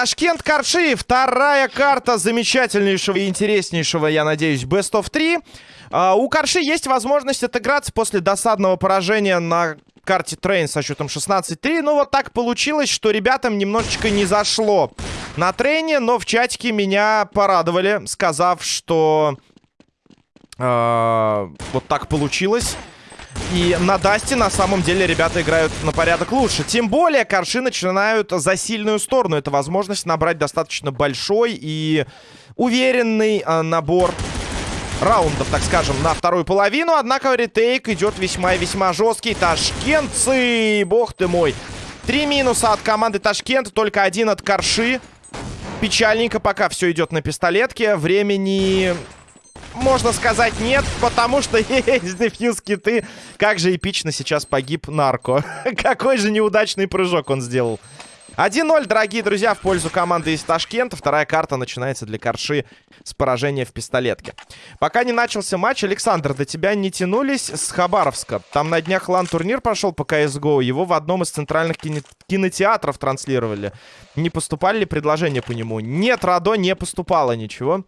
Ташкент Карши, вторая карта замечательнейшего и интереснейшего, я надеюсь, Best of 3. Э, у Карши есть возможность отыграться после досадного поражения на карте Train со счетом 16-3. Ну, вот так получилось, что ребятам немножечко не зашло на трейне, но в чатике меня порадовали, сказав, что вот так получилось. И на Дасте на самом деле ребята играют на порядок лучше. Тем более Карши начинают за сильную сторону. Это возможность набрать достаточно большой и уверенный э, набор раундов, так скажем, на вторую половину. Однако ретейк идет весьма и весьма жесткий. Ташкентцы, бог ты мой. Три минуса от команды Ташкент, только один от Корши. Печальненько пока все идет на пистолетке. Времени можно сказать нет, потому что есть дефьюз киты. Как же эпично сейчас погиб нарко. Какой же неудачный прыжок он сделал. 1-0, дорогие друзья, в пользу команды из Ташкента. Вторая карта начинается для Корши с поражения в пистолетке. Пока не начался матч, Александр, до тебя не тянулись с Хабаровска. Там на днях лан-турнир прошел по CSGO. Его в одном из центральных кино кинотеатров транслировали. Не поступали ли предложения по нему? Нет, Радо, не поступало ничего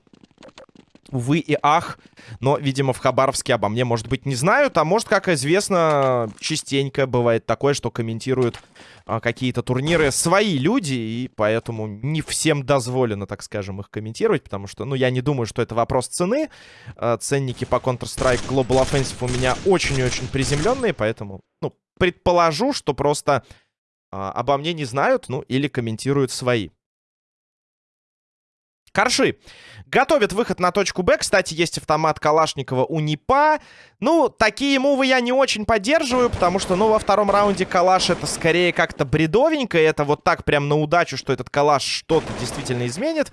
увы и ах. Но, видимо, в Хабаровске обо мне, может быть, не знают. А может, как известно, частенько бывает такое, что комментируют а, какие-то турниры свои люди. И поэтому не всем дозволено, так скажем, их комментировать. Потому что, ну, я не думаю, что это вопрос цены. А, ценники по Counter-Strike Global Offensive у меня очень и очень приземленные. Поэтому, ну, предположу, что просто а, обо мне не знают, ну, или комментируют свои. Корши. Готовят выход на точку Б. Кстати, есть автомат Калашникова у НИПа. Ну, такие мувы я не очень поддерживаю, потому что, ну, во втором раунде Калаш это скорее как-то бредовенько. Это вот так прям на удачу, что этот Калаш что-то действительно изменит.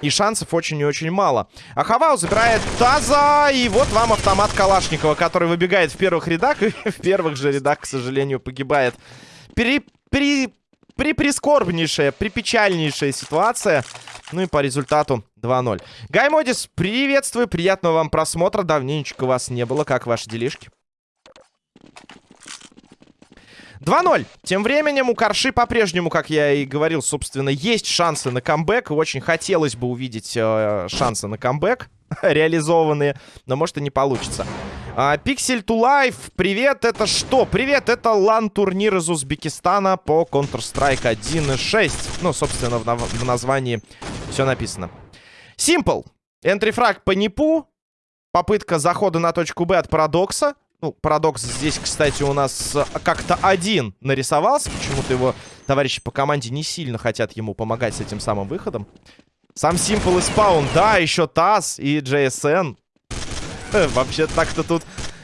И шансов очень и очень мало. А Хавау забирает Таза. И вот вам автомат Калашникова, который выбегает в первых рядах. И в первых же рядах, к сожалению, погибает. Пере... Пере приприскорбнейшая, припечальнейшая ситуация. Ну и по результату 2-0. Гай Модис, приветствую, приятного вам просмотра. Давненечко вас не было. Как ваши делишки? 2-0. Тем временем у Карши по-прежнему, как я и говорил, собственно, есть шансы на камбэк. Очень хотелось бы увидеть э, шансы на камбэк реализованные, но может и не получится. Пиксель to Life, привет, это что? Привет, это лан-турнир из Узбекистана по Counter-Strike 1.6. Ну, собственно, в, нав в названии все написано. Simple. Энтрифраг по НИПу. Попытка захода на точку Б от Парадокса. Ну, Парадокс здесь, кстати, у нас э, как-то один нарисовался. Почему-то его товарищи по команде не сильно хотят ему помогать с этим самым выходом. Сам Simple и Спаун. Да, еще ТАСС и JSN. Вообще так-то тут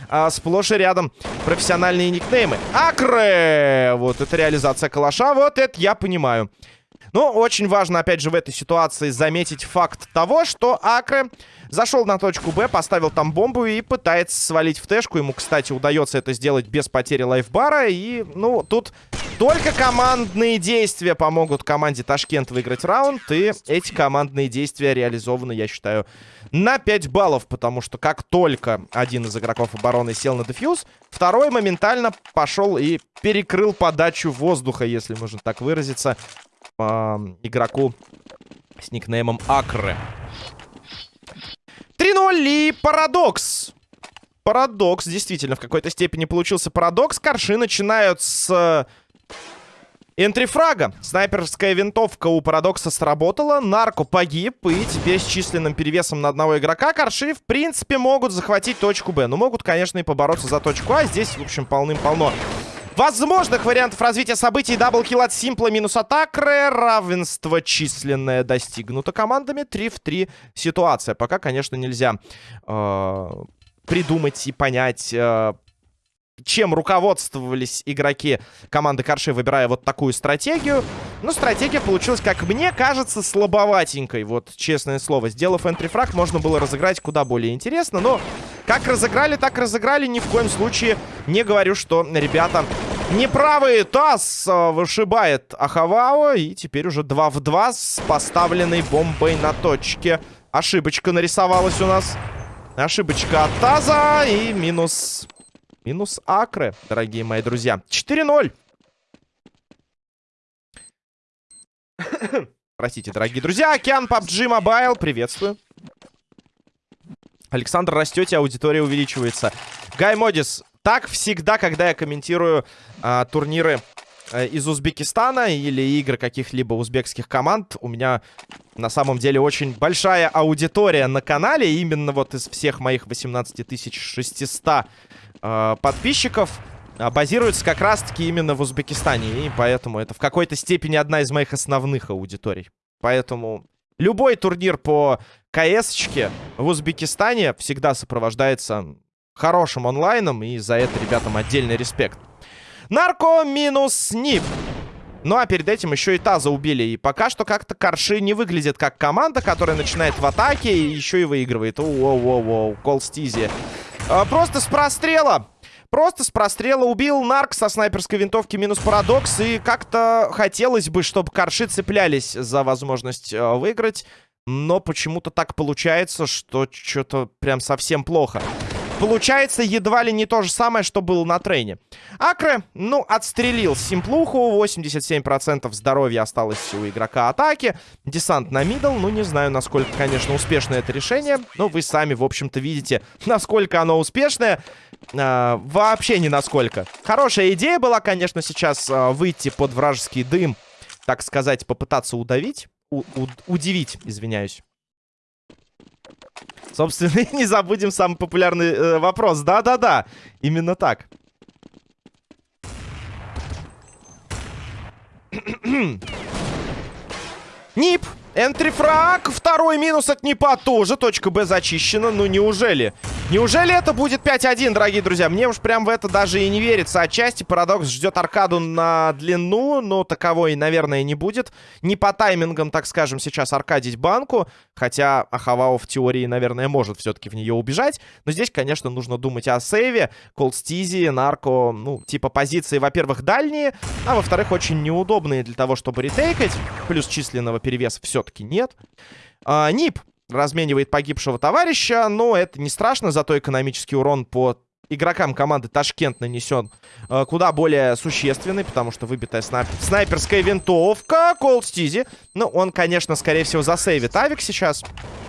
а, сплошь и рядом профессиональные никнеймы. Акре! Вот это реализация калаша. Вот это я понимаю. Но очень важно, опять же, в этой ситуации заметить факт того, что Акре зашел на точку Б, поставил там бомбу и пытается свалить в тэшку. Ему, кстати, удается это сделать без потери лайфбара. И, ну, тут только командные действия помогут команде Ташкент выиграть раунд. И эти командные действия реализованы, я считаю, на 5 баллов. Потому что как только один из игроков обороны сел на дефьюз, второй моментально пошел и перекрыл подачу воздуха, если можно так выразиться, э, игроку с никнеймом Акры. 3-0 и парадокс. Парадокс, действительно, в какой-то степени получился парадокс. Корши начинают с энтрифрага. Снайперская винтовка у Парадокса сработала. Нарко погиб. И теперь с численным перевесом на одного игрока Корши, в принципе, могут захватить точку Б. Но могут, конечно, и побороться за точку А. Здесь, в общем, полным-полно возможных вариантов развития событий. Даблкил от Симпла минус атакры. Равенство численное достигнуто командами. 3 в 3 ситуация. Пока, конечно, нельзя э, придумать и понять... Э, чем руководствовались игроки команды Карши, выбирая вот такую стратегию. Ну, стратегия получилась, как мне кажется, слабоватенькой. Вот, честное слово. Сделав энтрифраг, можно было разыграть куда более интересно. Но как разыграли, так разыграли. Ни в коем случае не говорю, что ребята неправые. Тасс э, вышибает Ахавао. И теперь уже 2 в 2 с поставленной бомбой на точке. Ошибочка нарисовалась у нас. Ошибочка от Таза и минус... Минус Акры, дорогие мои друзья. 4-0. Простите, дорогие друзья. Океан PUBG Mobile, приветствую. Александр, растете, аудитория увеличивается. Гай Модис, так всегда, когда я комментирую а, турниры а, из Узбекистана или игры каких-либо узбекских команд, у меня на самом деле очень большая аудитория на канале. Именно вот из всех моих 18 600 а, подписчиков а, базируется как раз-таки именно в Узбекистане. И поэтому это в какой-то степени одна из моих основных аудиторий. Поэтому любой турнир по КС-чке в Узбекистане всегда сопровождается хорошим онлайном. И за это ребятам отдельный респект. Нарко минус Нип. Ну а перед этим еще и Таза убили. И пока что как-то Корши не выглядит как команда, которая начинает в атаке и еще и выигрывает. Воу-воу-воу, Кол. А, просто с прострела. Просто с прострела убил Нарк со снайперской винтовки минус парадокс. И как-то хотелось бы, чтобы Корши цеплялись за возможность э, выиграть. Но почему-то так получается, что что-то прям совсем плохо. Получается едва ли не то же самое, что было на трейне. Акре, ну, отстрелил Симплуху. 87% здоровья осталось у игрока атаки. Десант на мидл. Ну, не знаю, насколько, конечно, успешное это решение. Но вы сами, в общем-то, видите, насколько оно успешное. А, вообще не насколько. Хорошая идея была, конечно, сейчас а, выйти под вражеский дым. Так сказать, попытаться удавить. У удивить, извиняюсь. Собственно, не забудем самый популярный э, вопрос. Да-да-да, именно так. Нип Энтрифраг, второй минус от Непа тоже. Точка Б зачищена. Ну, неужели? Неужели это будет 5-1, дорогие друзья? Мне уж прям в это даже и не верится. Отчасти Парадокс ждет аркаду на длину, но таковой, наверное, не будет. Не по таймингам, так скажем, сейчас аркадить банку. Хотя Ахавао в теории, наверное, может все-таки в нее убежать. Но здесь, конечно, нужно думать о сейве. Колдстизи, Нарко, ну, типа позиции, во-первых, дальние, а во-вторых, очень неудобные для того, чтобы ретейкать. Плюс численного перевеса все все-таки нет. А, Нип разменивает погибшего товарища, но это не страшно, зато экономический урон по игрокам команды Ташкент нанесен э, куда более существенный, потому что выбитая снайп... снайперская винтовка Колд Стизи. Ну, он, конечно, скорее всего, засейвит Авик сейчас.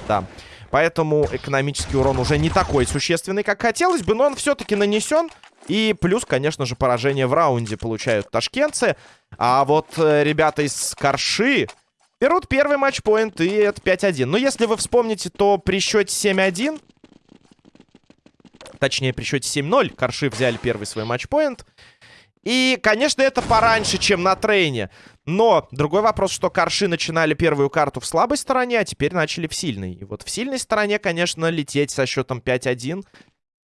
Да. Поэтому экономический урон уже не такой существенный, как хотелось бы, но он все-таки нанесен. И плюс, конечно же, поражение в раунде получают ташкентцы. А вот э, ребята из Карши Берут первый матчпоинт, и это 5-1. Но если вы вспомните, то при счете 7-1... Точнее, при счете 7-0 Корши взяли первый свой матчпоинт. И, конечно, это пораньше, чем на трейне. Но другой вопрос, что Корши начинали первую карту в слабой стороне, а теперь начали в сильной. И вот в сильной стороне, конечно, лететь со счетом 5-1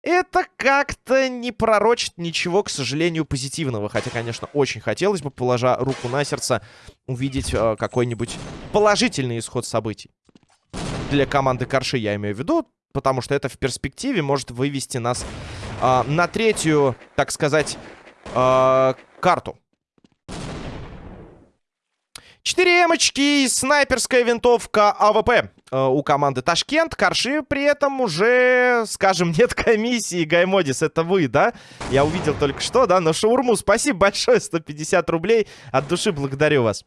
это как-то не пророчит ничего, к сожалению, позитивного. Хотя, конечно, очень хотелось бы, положа руку на сердце, увидеть э, какой-нибудь положительный исход событий. Для команды Корши я имею в виду, потому что это в перспективе может вывести нас э, на третью, так сказать, э, карту. 4 эмочки и снайперская винтовка АВП у команды Ташкент. Корши при этом уже, скажем, нет комиссии. Гаймодис, это вы, да? Я увидел только что, да? На шаурму спасибо большое, 150 рублей. От души благодарю вас.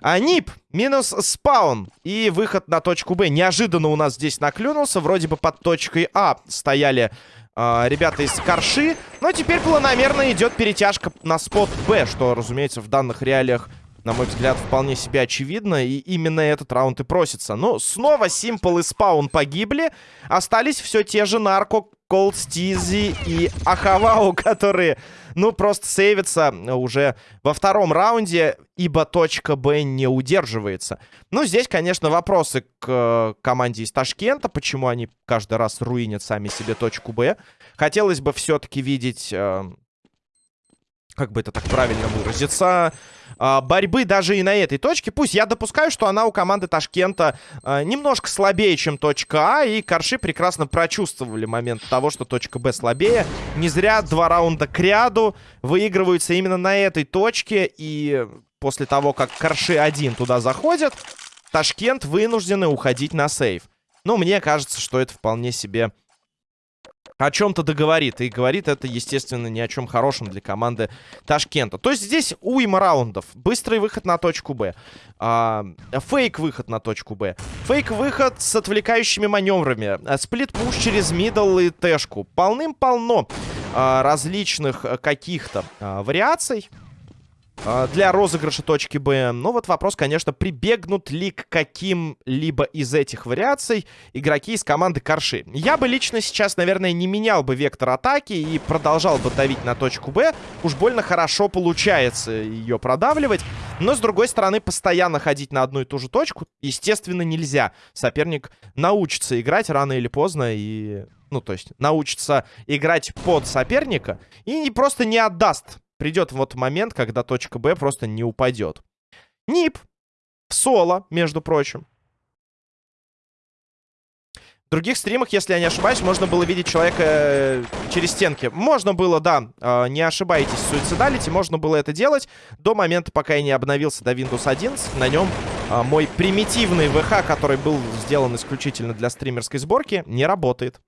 А НИП минус спаун и выход на точку Б. Неожиданно у нас здесь наклюнулся. Вроде бы под точкой А стояли э, ребята из Корши. Но теперь планомерно идет перетяжка на спот Б, что, разумеется, в данных реалиях на мой взгляд, вполне себе очевидно. И именно этот раунд и просится. Но снова Симпл и Спаун погибли. Остались все те же Нарко, Колд Стизи и Ахавау, которые, ну, просто сейвятся уже во втором раунде, ибо точка Б не удерживается. Ну, здесь, конечно, вопросы к э, команде из Ташкента, почему они каждый раз руинят сами себе точку Б. Хотелось бы все-таки видеть... Э, как бы это так правильно выразиться, а, борьбы даже и на этой точке. Пусть я допускаю, что она у команды Ташкента а, немножко слабее, чем точка А, и Корши прекрасно прочувствовали момент того, что точка Б слабее. Не зря два раунда к ряду выигрываются именно на этой точке, и после того, как Корши один туда заходят, Ташкент вынуждены уходить на сейв. Ну, мне кажется, что это вполне себе о чем-то договорит. И говорит это, естественно, ни о чем хорошем для команды Ташкента. То есть здесь уйма раундов. Быстрый выход на точку Б. А, фейк-выход на точку Б. Фейк-выход с отвлекающими маневрами. А, сплит-пуш через мидл и тэшку. Полным-полно а, различных каких-то а, вариаций. А, для розыгрыша точки Б. Но вот вопрос, конечно, прибегнут ли к каким-либо из этих вариаций игроки из команды Корши. Я бы лично сейчас, наверное, не менял бы вектор атаки и продолжал бы давить на точку Б. Уж больно хорошо получается ее продавливать. Но, с другой стороны, постоянно ходить на одну и ту же точку, естественно, нельзя. Соперник научится играть рано или поздно и... Ну, то есть, научится играть под соперника и просто не отдаст придет вот момент, когда точка Б просто не упадет. Нип. В соло, между прочим. В других стримах, если я не ошибаюсь, можно было видеть человека э, через стенки. Можно было, да, э, не ошибайтесь, суицидалити, можно было это делать до момента, пока я не обновился до Windows 11. На нем мой примитивный ВХ, который был сделан исключительно для стримерской сборки, не работает.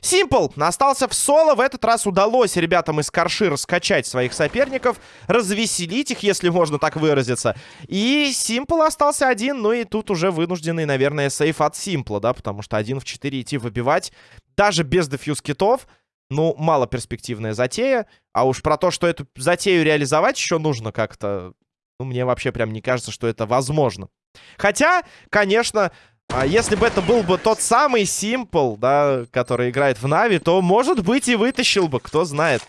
Симпл остался в соло. В этот раз удалось ребятам из Карши раскачать своих соперников, развеселить их, если можно так выразиться. И Симпл остался один, ну и тут уже вынужденный, наверное, сейф от Симпла, да, потому что один в 4 идти выбивать, даже без дефьюз китов, ну, мало перспективная затея. А уж про то, что эту затею реализовать еще нужно как-то... Ну, мне вообще прям не кажется, что это возможно. Хотя, конечно, а если бы это был бы тот самый Симпл, да, который играет в Нави, то, может быть, и вытащил бы, кто знает.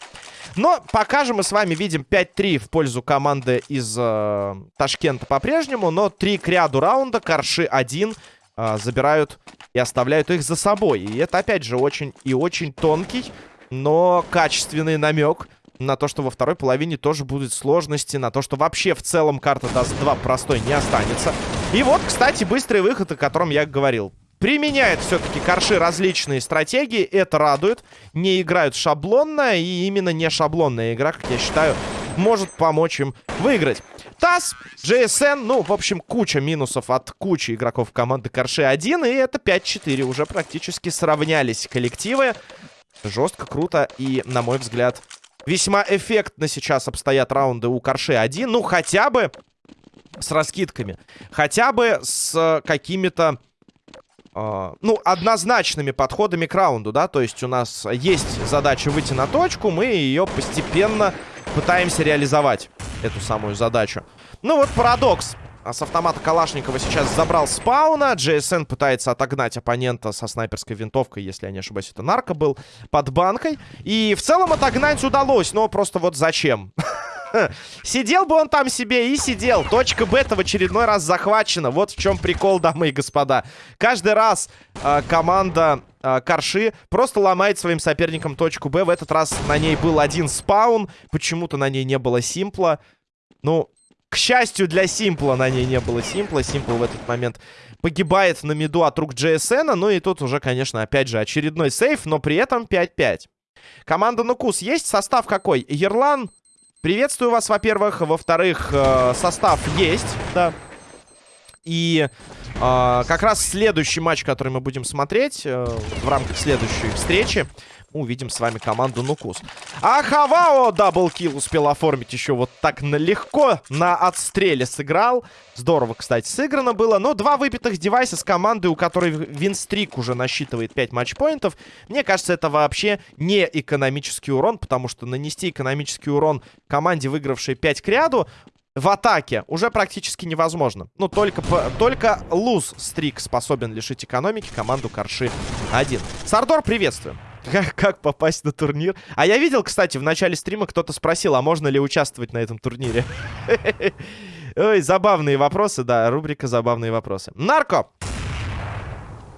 Но пока же мы с вами видим 5-3 в пользу команды из э, Ташкента по-прежнему. Но 3 к ряду раунда, Карши 1 э, забирают и оставляют их за собой. И это, опять же, очень и очень тонкий, но качественный намек на то, что во второй половине тоже будут сложности, на то, что вообще в целом карта даст 2 простой не останется. И вот, кстати, быстрый выход, о котором я говорил. Применяют все-таки корши различные стратегии, это радует. Не играют шаблонно, и именно не шаблонная игра, как я считаю, может помочь им выиграть. ТАСС, GSN, ну, в общем, куча минусов от кучи игроков команды Корши 1, и это 5-4. Уже практически сравнялись коллективы. Жестко, круто и, на мой взгляд, весьма эффектно сейчас обстоят раунды у Корши 1. Ну, хотя бы с раскидками. Хотя бы с какими-то... Uh, ну, однозначными подходами к раунду, да, то есть у нас есть задача выйти на точку, мы ее постепенно пытаемся реализовать, эту самую задачу. Ну вот парадокс. А с автомата Калашникова сейчас забрал спауна. GSN пытается отогнать оппонента со снайперской винтовкой, если я не ошибаюсь, это нарко был, под банкой. И в целом отогнать удалось, но просто вот зачем? Сидел бы он там себе и сидел. Точка бета в очередной раз захвачена. Вот в чем прикол, дамы и господа. Каждый раз э, команда э, Карши просто ломает своим соперникам точку Б. В этот раз на ней был один спаун. Почему-то на ней не было симпла. Ну, к счастью для Симпла на ней не было Симпла. Симпл в этот момент погибает на миду от рук GSN. Ну и тут уже, конечно, опять же очередной сейф, но при этом 5-5. Команда Нукус есть? Состав какой? Ерлан, Приветствую вас, во-первых. Во-вторых, э, состав есть, да. И э, как раз следующий матч, который мы будем смотреть э, в рамках следующей встречи, увидим с вами команду Нукус. А Хавао double kill успел оформить еще вот так легко на отстреле сыграл. Здорово, кстати, сыграно было. Но два выбитых девайса с командой, у которой win streak уже насчитывает 5 матчпоинтов. Мне кажется, это вообще не экономический урон, потому что нанести экономический урон команде, выигравшей 5 к ряду, в атаке уже практически невозможно. Ну, только, только луз-стрик способен лишить экономики команду Корши 1. Сардор, приветствую. Как, как попасть на турнир? А я видел, кстати, в начале стрима кто-то спросил, а можно ли участвовать на этом турнире? Ой, забавные вопросы, да, рубрика «Забавные вопросы». Нарко!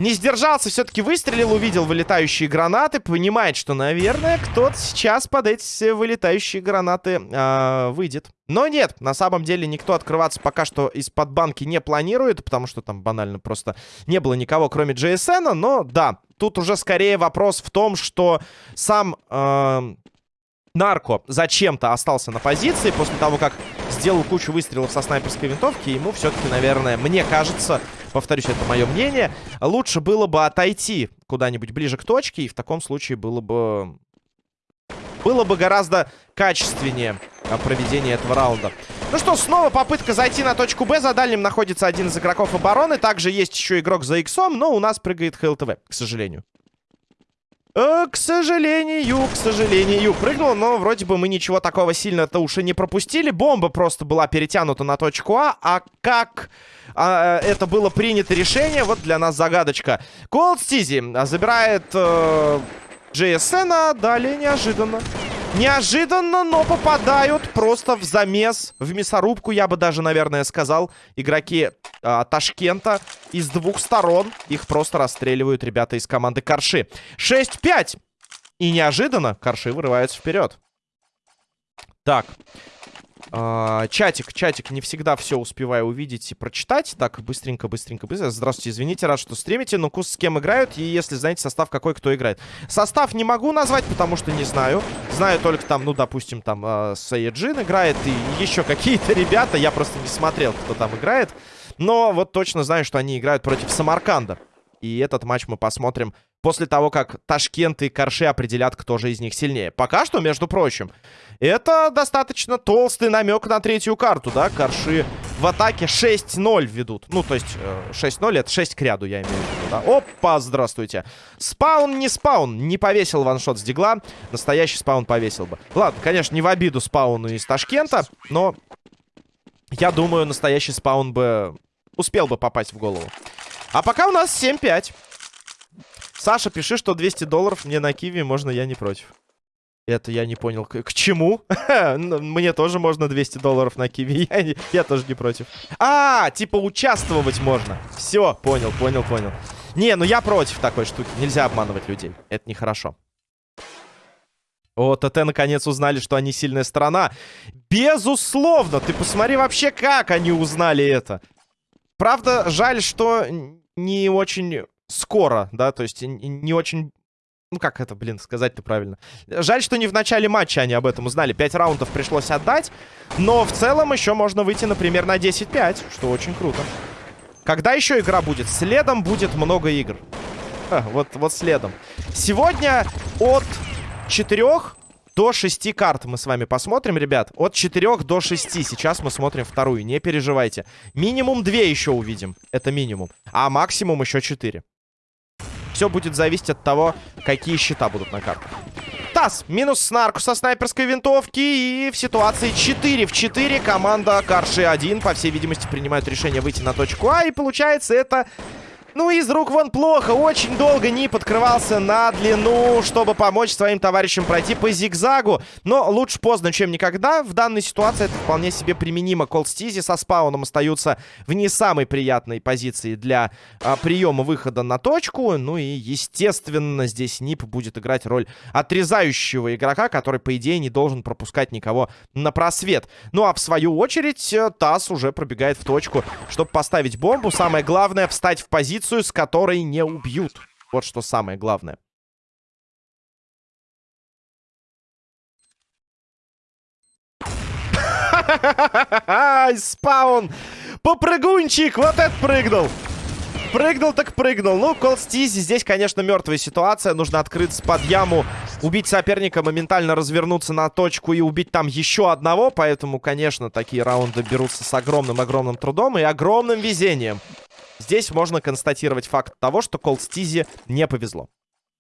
Не сдержался, все-таки выстрелил, увидел вылетающие гранаты, понимает, что, наверное, кто-то сейчас под эти вылетающие гранаты э, выйдет. Но нет, на самом деле никто открываться пока что из-под банки не планирует, потому что там банально просто не было никого, кроме GSN, но да, тут уже скорее вопрос в том, что сам... Э, Нарко зачем-то остался на позиции после того, как сделал кучу выстрелов со снайперской винтовки. Ему все-таки, наверное, мне кажется, повторюсь, это мое мнение, лучше было бы отойти куда-нибудь ближе к точке, и в таком случае было бы... Было бы гораздо качественнее а, проведение этого раунда. Ну что, снова попытка зайти на точку Б. За дальним находится один из игроков обороны. Также есть еще игрок за иксом, но у нас прыгает ХЛТВ, к сожалению. Э, к сожалению, к сожалению. Прыгнул, но вроде бы мы ничего такого сильно-то уж и не пропустили. Бомба просто была перетянута на точку А. А как а, это было принято решение, вот для нас загадочка. Колд Стизи забирает э, JSN, а далее неожиданно. Неожиданно, но попадают просто в замес, в мясорубку, я бы даже, наверное, сказал. Игроки а, Ташкента из двух сторон. Их просто расстреливают ребята из команды Корши. 6-5. И неожиданно Корши вырываются вперед. Так. А, чатик, чатик, не всегда все успеваю увидеть и прочитать. Так, быстренько, быстренько, быстро. Здравствуйте, извините, рад, что стримите. Ну, кус с кем играют, и если знаете состав, какой кто играет. Состав не могу назвать, потому что не знаю. Знаю только там, ну, допустим, там э, Саеджин играет и еще какие-то ребята. Я просто не смотрел, кто там играет. Но вот точно знаю, что они играют против Самарканда. И этот матч мы посмотрим после того, как Ташкент и Корши определят, кто же из них сильнее. Пока что, между прочим, это достаточно толстый намек на третью карту, да? Корши в атаке 6-0 ведут. Ну, то есть 6-0 это 6 к ряду, я имею в виду, да? Опа, здравствуйте. Спаун не спаун. Не повесил ваншот с дигла. Настоящий спаун повесил бы. Ладно, конечно, не в обиду спауну из Ташкента, но я думаю, настоящий спаун бы успел бы попасть в голову. А пока у нас 7-5. Саша, пиши, что 200 долларов мне на Киви можно, я не против. Это я не понял. К, к чему? Мне тоже можно 200 долларов на Киви. Я, я тоже не против. А, типа участвовать можно. Все, понял, понял, понял. Не, ну я против такой штуки. Нельзя обманывать людей. Это нехорошо. О, ТТ наконец узнали, что они сильная сторона. Безусловно! Ты посмотри вообще, как они узнали это. Правда, жаль, что не очень скоро, да, то есть не очень... Ну, как это, блин, сказать-то правильно. Жаль, что не в начале матча они об этом узнали. Пять раундов пришлось отдать. Но в целом еще можно выйти, например, на 10-5, что очень круто. Когда еще игра будет? Следом будет много игр. А, вот, вот следом. Сегодня от четырех до 6 карт мы с вами посмотрим, ребят. От 4 до 6. Сейчас мы смотрим вторую, не переживайте. Минимум 2 еще увидим. Это минимум. А максимум еще 4. Все будет зависеть от того, какие счета будут на картах. Тасс, минус снарку со снайперской винтовки. И в ситуации 4 в 4 команда Карши 1, по всей видимости, принимает решение выйти на точку А. И получается это ну, из рук вон плохо. Очень долго Нип открывался на длину, чтобы помочь своим товарищам пройти по зигзагу. Но лучше поздно, чем никогда. В данной ситуации это вполне себе применимо. Колстизи со спауном остаются в не самой приятной позиции для а, приема выхода на точку. Ну и, естественно, здесь Нип будет играть роль отрезающего игрока, который, по идее, не должен пропускать никого на просвет. Ну а в свою очередь, э, Тасс уже пробегает в точку, чтобы поставить бомбу. Самое главное, встать в позицию позицию, с которой не убьют. Вот что самое главное. Спаун! Попрыгунчик! Вот это прыгнул! Прыгнул так прыгнул. Ну, Колстизи здесь, конечно, мертвая ситуация. Нужно открыться под яму, убить соперника, моментально развернуться на точку и убить там еще одного. Поэтому, конечно, такие раунды берутся с огромным-огромным трудом и огромным везением. Здесь можно констатировать факт того, что Колстизи не повезло.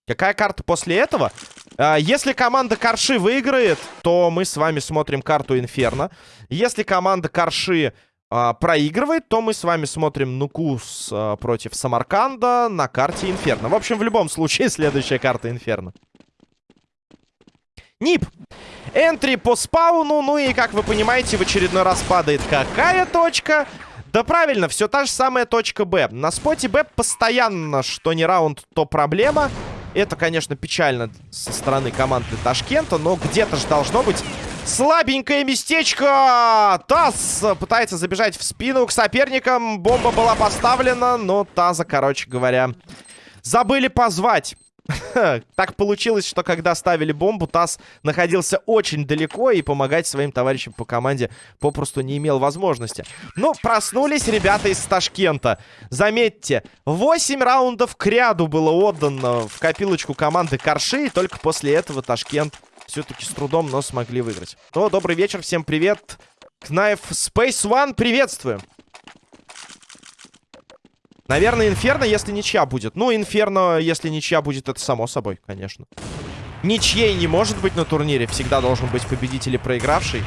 Какая карта после этого? А, если команда Карши выиграет, то мы с вами смотрим карту Инферно. Если команда Карши а, проигрывает, то мы с вами смотрим Нукус а, против Самарканда на карте Инферно. В общем, в любом случае, следующая карта Инферно. Нип. Энтри по спауну. Ну и, как вы понимаете, в очередной раз падает какая точка? Да правильно, все та же самая точка Б. На споте Б постоянно, что не раунд, то проблема. Это, конечно, печально со стороны команды Ташкента, но где-то же должно быть слабенькое местечко. Таз пытается забежать в спину к соперникам. Бомба была поставлена, но Таза, короче говоря, забыли позвать. Так получилось, что когда ставили бомбу, Тасс находился очень далеко и помогать своим товарищам по команде попросту не имел возможности. Ну, проснулись ребята из Ташкента. Заметьте, 8 раундов к ряду было отдано в копилочку команды Корши, и только после этого Ташкент все-таки с трудом, но смогли выиграть. Ну, добрый вечер, всем привет. Knife Space One, приветствую. Наверное, Инферно, если ничья будет. Ну, Инферно, если ничья будет, это само собой, конечно. Ничьей не может быть на турнире. Всегда должен быть победитель и проигравший.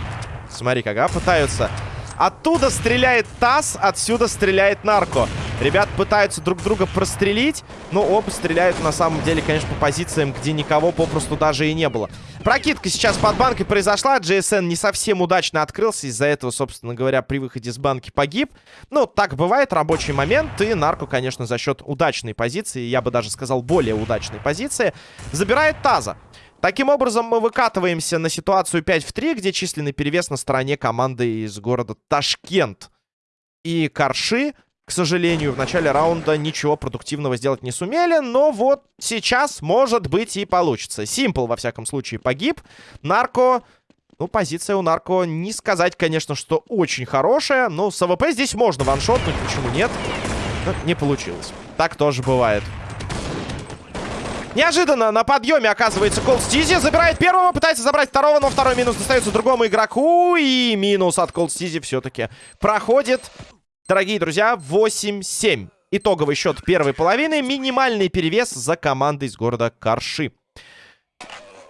Смотри, как, пытаются Оттуда стреляет ТАСС, отсюда стреляет Нарко. Ребят пытаются друг друга прострелить, но оба стреляют на самом деле, конечно, по позициям, где никого попросту даже и не было. Прокидка сейчас под банкой произошла. GSN не совсем удачно открылся. Из-за этого, собственно говоря, при выходе с банки погиб. Ну, так бывает, рабочий момент. И Нарко, конечно, за счет удачной позиции, я бы даже сказал, более удачной позиции, забирает Таза. Таким образом, мы выкатываемся на ситуацию 5 в 3, где численный перевес на стороне команды из города Ташкент. И Карши, к сожалению, в начале раунда ничего продуктивного сделать не сумели, но вот сейчас, может быть, и получится. Симпл, во всяком случае, погиб. Нарко... Ну, позиция у Нарко, не сказать, конечно, что очень хорошая, но с АВП здесь можно ваншотнуть, почему нет? Но не получилось. Так тоже бывает. Неожиданно на подъеме оказывается Колд Стизи. Забирает первого, пытается забрать второго, но второй минус достается другому игроку. И минус от Колд Стизи все-таки проходит. Дорогие друзья, 8-7. Итоговый счет первой половины. Минимальный перевес за командой из города Карши.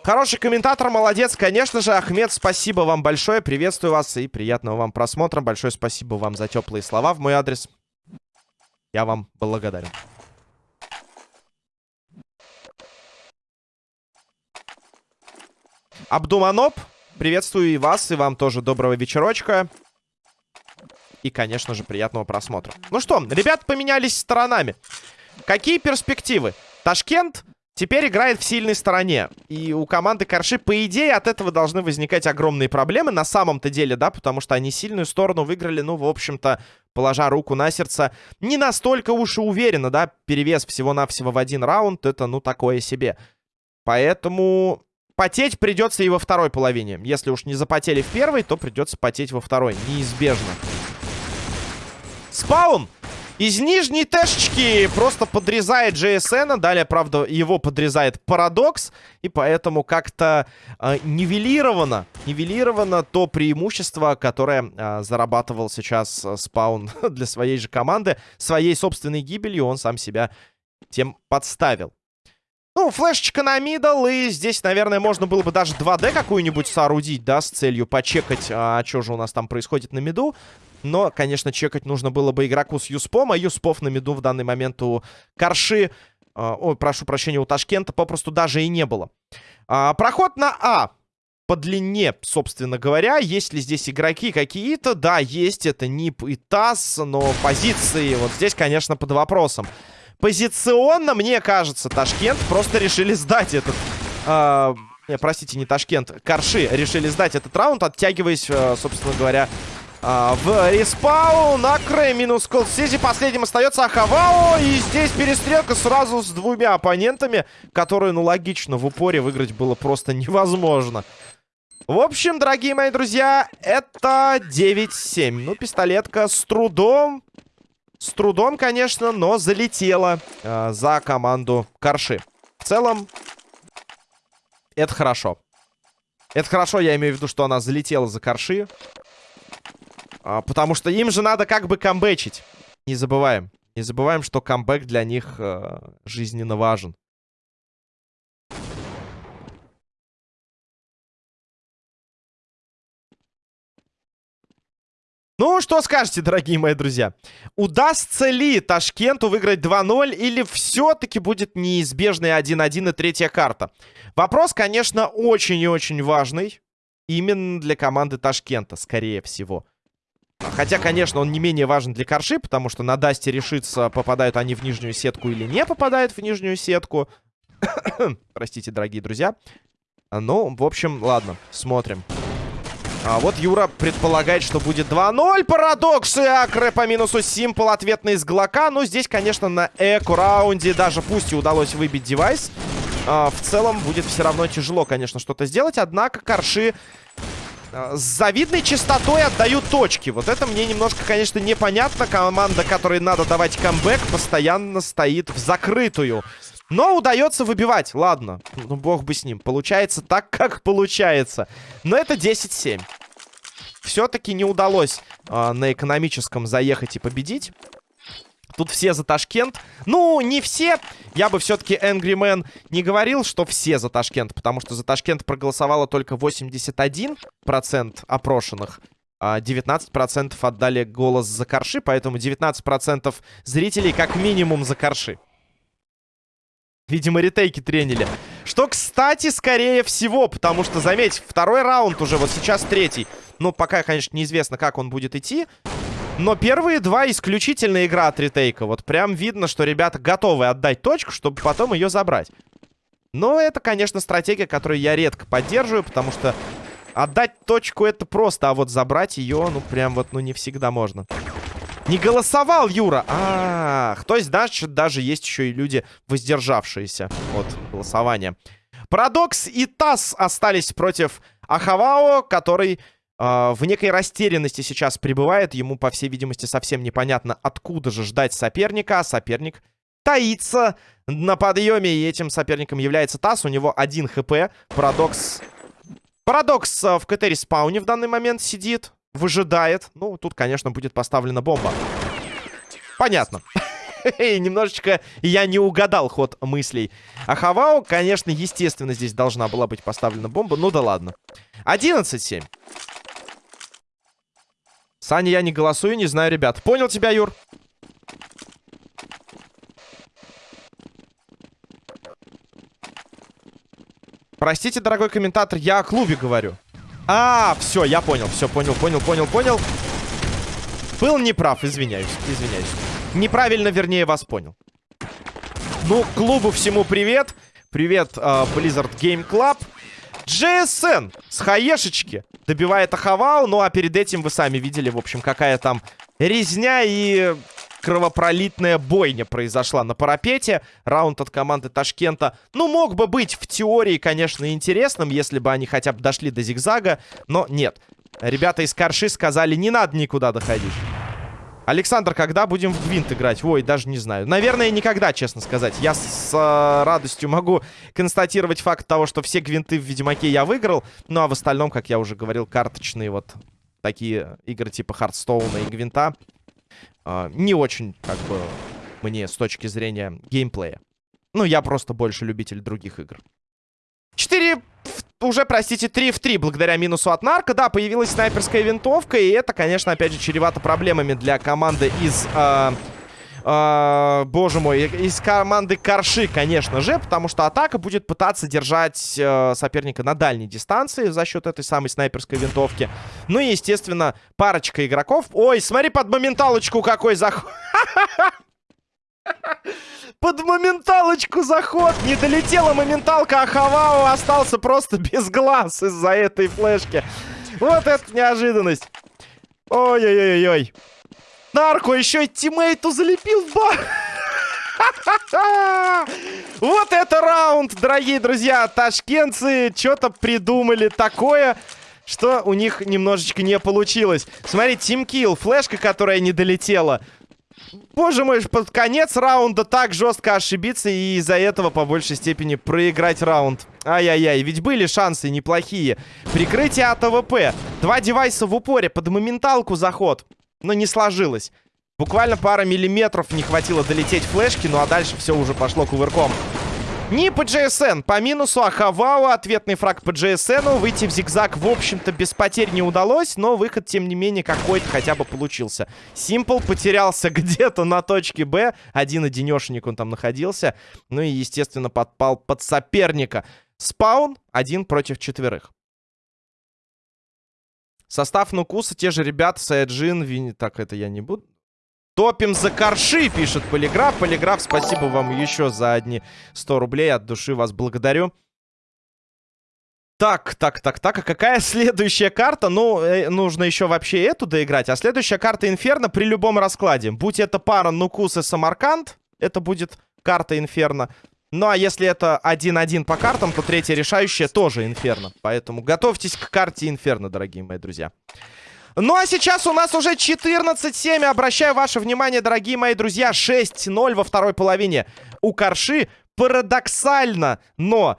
Хороший комментатор, молодец. Конечно же, Ахмед, спасибо вам большое. Приветствую вас и приятного вам просмотра. Большое спасибо вам за теплые слова в мой адрес. Я вам благодарен. Абдуманоп, приветствую и вас, и вам тоже доброго вечерочка. И, конечно же, приятного просмотра. Ну что, ребят поменялись сторонами. Какие перспективы? Ташкент теперь играет в сильной стороне. И у команды Корши, по идее, от этого должны возникать огромные проблемы. На самом-то деле, да, потому что они сильную сторону выиграли, ну, в общем-то, положа руку на сердце. Не настолько уж и уверенно, да, перевес всего-навсего в один раунд, это, ну, такое себе. Поэтому Потеть придется и во второй половине. Если уж не запотели в первой, то придется потеть во второй. Неизбежно. Спаун! Из нижней тэшечки просто подрезает JSN. Далее, правда, его подрезает Парадокс. И поэтому как-то э, нивелировано, нивелировано то преимущество, которое э, зарабатывал сейчас э, Спаун для своей же команды. Своей собственной гибелью он сам себя тем подставил. Ну, флешечка на мидл, и здесь, наверное, можно было бы даже 2D какую-нибудь соорудить, да, с целью почекать, а что же у нас там происходит на миду. Но, конечно, чекать нужно было бы игроку с Юспом, а Юспов на миду в данный момент у Карши, э, ой, прошу прощения, у Ташкента попросту даже и не было. А, проход на А по длине, собственно говоря. Есть ли здесь игроки какие-то? Да, есть. Это НИП и ТАСС, но позиции вот здесь, конечно, под вопросом. Позиционно, мне кажется, Ташкент просто решили сдать этот... Э, не, простите, не Ташкент. Карши решили сдать этот раунд, оттягиваясь, э, собственно говоря, э, в респаун. Акре минус Колсизи. Последним остается Ахавао. И здесь перестрелка сразу с двумя оппонентами, которые, ну, логично, в упоре выиграть было просто невозможно. В общем, дорогие мои друзья, это 9-7. Ну, пистолетка с трудом с трудом, конечно, но залетела э, за команду Карши. В целом, это хорошо. Это хорошо, я имею в виду, что она залетела за Карши. А, потому что им же надо как бы камбэчить. Не забываем. Не забываем, что камбэк для них э, жизненно важен. Ну, что скажете, дорогие мои друзья? Удастся ли Ташкенту выиграть 2-0 или все-таки будет неизбежный 1-1 и третья карта? Вопрос, конечно, очень и очень важный. Именно для команды Ташкента, скорее всего. Хотя, конечно, он не менее важен для Корши, потому что на Дасте решится, попадают они в нижнюю сетку или не попадают в нижнюю сетку. Простите, дорогие друзья. Ну, в общем, ладно, смотрим. А вот Юра предполагает, что будет 2-0. Парадокс и Акре по минусу Симпл ответный из Глока. Но здесь, конечно, на эко-раунде даже пусть и удалось выбить девайс. э, в целом будет все равно тяжело, конечно, что-то сделать. Однако Корши с завидной частотой отдают точки. Вот это мне немножко, конечно, непонятно. Команда, которой надо давать камбэк, постоянно стоит в закрытую. Но удается выбивать. Ладно, ну бог бы с ним. Получается так, как получается. Но это 10-7. Все-таки не удалось э, на экономическом заехать и победить. Тут все за Ташкент. Ну, не все. Я бы все-таки Angry Man не говорил, что все за Ташкент. Потому что за Ташкент проголосовало только 81% опрошенных. А 19% отдали голос за Корши. Поэтому 19% зрителей как минимум за Корши. Видимо, ретейки тренили. Что, кстати, скорее всего, потому что, заметь, второй раунд уже, вот сейчас третий. Ну, пока, конечно, неизвестно, как он будет идти. Но первые два исключительно игра от ретейка. Вот прям видно, что ребята готовы отдать точку, чтобы потом ее забрать. Но это, конечно, стратегия, которую я редко поддерживаю, потому что отдать точку это просто, а вот забрать ее, ну, прям вот, ну, не всегда можно. Не голосовал Юра! Ах, то есть даже, даже есть еще и люди, воздержавшиеся от голосования. Парадокс и ТАСС остались против Ахавао, который в некой растерянности сейчас пребывает. Ему, по всей видимости, совсем непонятно, откуда же ждать соперника. А соперник таится на подъеме, и этим соперником является ТАСС. У него один хп. Парадокс... Парадокс uh, в КТ спауне в данный момент сидит, выжидает. Ну, тут, конечно, будет поставлена бомба. Понятно. Немножечко я не угадал ход мыслей. А Хавао, конечно, естественно, здесь должна была быть поставлена бомба. Ну да ладно. 11-7. Саня, я не голосую, не знаю, ребят. Понял тебя, Юр? Простите, дорогой комментатор, я о клубе говорю. А, все, я понял, все, понял, понял, понял, понял. Был неправ, извиняюсь, извиняюсь. Неправильно, вернее, вас понял. Ну, клубу всему привет. Привет, uh, Blizzard Game Club. JSN с хаешечки добивает Ахавау. Ну, а перед этим вы сами видели, в общем, какая там резня и кровопролитная бойня произошла на парапете. Раунд от команды Ташкента, ну, мог бы быть в теории, конечно, интересным, если бы они хотя бы дошли до зигзага, но нет. Ребята из Карши сказали, не надо никуда доходить. Александр, когда будем в Гвинт играть? Ой, даже не знаю. Наверное, никогда, честно сказать. Я с э, радостью могу констатировать факт того, что все Гвинты в Ведьмаке я выиграл. Ну, а в остальном, как я уже говорил, карточные вот такие игры типа Хардстоуна и Гвинта. Э, не очень, как бы, мне с точки зрения геймплея. Ну, я просто больше любитель других игр. 4 уже, простите, 3 в 3 благодаря минусу от Нарка. Да, появилась снайперская винтовка, и это, конечно, опять же, чревато проблемами для команды из... Э, э, боже мой, из команды Карши, конечно же, потому что атака будет пытаться держать э, соперника на дальней дистанции за счет этой самой снайперской винтовки. Ну и, естественно, парочка игроков. Ой, смотри под моменталочку какой заход. Под моменталочку заход. Не долетела моменталка, а Хавао остался просто без глаз из-за этой флешки. Вот это неожиданность. Ой-ой-ой-ой. Нарко еще и тиммейту залепил в бар. Вот это раунд, дорогие друзья. Ташкентцы что-то придумали такое, что у них немножечко не получилось. Смотри, тимкил, флешка, которая не долетела. Боже мой, под конец раунда так жестко ошибиться и из-за этого по большей степени проиграть раунд. Ай-яй-яй, ведь были шансы неплохие. Прикрытие от АВП. Два девайса в упоре, под моменталку заход. Но не сложилось. Буквально пара миллиметров не хватило долететь флешки, ну а дальше все уже пошло кувырком. Не по GSN, по минусу Ахавау, ответный фраг по GSN. Выйти в зигзаг, в общем-то, без потерь не удалось, но выход, тем не менее, какой-то хотя бы получился. Симпл потерялся где-то на точке Б, один одинешенек он там находился, ну и, естественно, подпал под соперника. Спаун один против четверых. Состав Нукуса, те же ребята, Саяджин, Винни... Так, это я не буду. Топим за корши, пишет Полиграф. Полиграф, спасибо вам еще за одни 100 рублей. От души вас благодарю. Так, так, так, так. А какая следующая карта? Ну, э, нужно еще вообще эту доиграть. А следующая карта Инферно при любом раскладе. Будь это пара Нукус и Самарканд, это будет карта Инферно. Ну, а если это 1-1 по картам, то третья решающая тоже Инферно. Поэтому готовьтесь к карте Инферно, дорогие мои друзья. Ну, а сейчас у нас уже 14-7. Обращаю ваше внимание, дорогие мои друзья, 6-0 во второй половине. У Корши парадоксально, но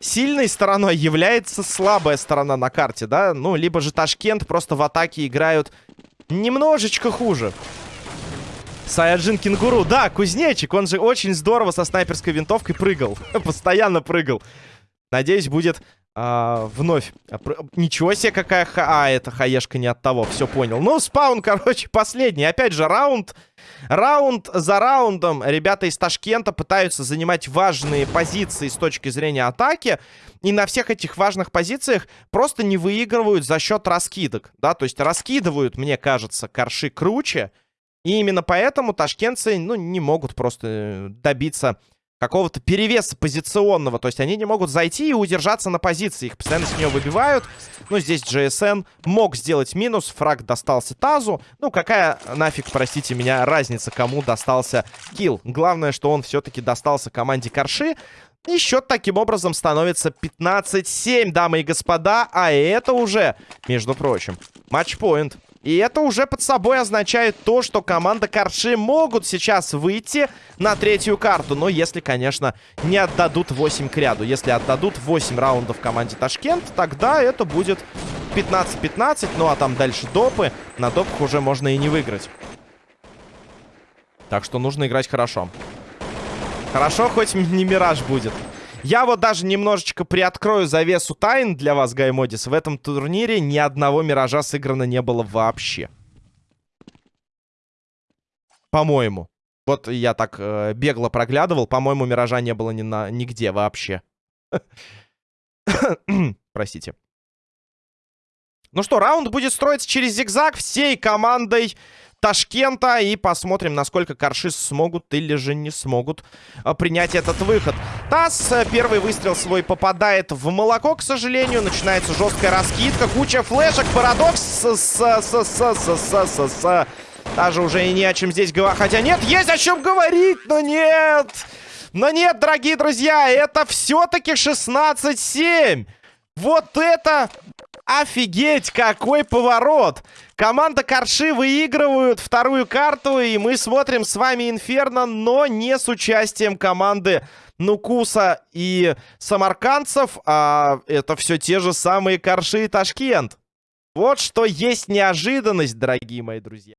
сильной стороной является слабая сторона на карте, да? Ну, либо же Ташкент просто в атаке играют немножечко хуже. Саяджин Кенгуру. Да, кузнечик, он же очень здорово со снайперской винтовкой прыгал. Постоянно прыгал. Надеюсь, будет а, вновь. А, ничего себе, какая ха... А, это хаешка не от того, все понял. Ну, спаун, короче, последний. Опять же, раунд. Раунд за раундом. Ребята из Ташкента пытаются занимать важные позиции с точки зрения атаки. И на всех этих важных позициях просто не выигрывают за счет раскидок. Да, то есть раскидывают, мне кажется, корши круче. И именно поэтому ташкентцы, ну, не могут просто э, добиться какого-то перевеса позиционного. То есть они не могут зайти и удержаться на позиции. Их постоянно с нее выбивают. Ну, здесь GSN мог сделать минус. Фраг достался Тазу. Ну, какая нафиг, простите меня, разница, кому достался килл. Главное, что он все-таки достался команде Корши. И счет таким образом становится 15-7, дамы и господа. А это уже, между прочим, матчпоинт. И это уже под собой означает то, что команда Карши могут сейчас выйти на третью карту. Но если, конечно, не отдадут 8 к ряду. Если отдадут 8 раундов команде Ташкент, тогда это будет 15-15. Ну а там дальше допы. На допах уже можно и не выиграть. Так что нужно играть хорошо. Хорошо, хоть не Мираж будет. Я вот даже немножечко приоткрою завесу тайн для вас, Гаймодис. В этом турнире ни одного Миража сыграно не было вообще. По-моему. Вот я так э, бегло проглядывал. По-моему, Миража не было ни на, нигде вообще. Простите. Ну что, раунд будет строиться через зигзаг всей командой Ташкента. И посмотрим, насколько Карши смогут или же не смогут а, принять этот выход. Тасс, э, первый выстрел свой попадает в молоко, к сожалению. Начинается жесткая раскидка, куча флешек, парадокс. С с с с с с с с Даже уже и не о чем здесь говорить. Хотя нет, есть о чем говорить, но нет. Но нет, дорогие друзья, это все-таки 16-7. Вот это Офигеть, какой поворот! Команда Корши выигрывают вторую карту, и мы смотрим с вами Инферно, но не с участием команды Нукуса и Самаркандцев, а это все те же самые Корши и Ташкент. Вот что есть неожиданность, дорогие мои друзья.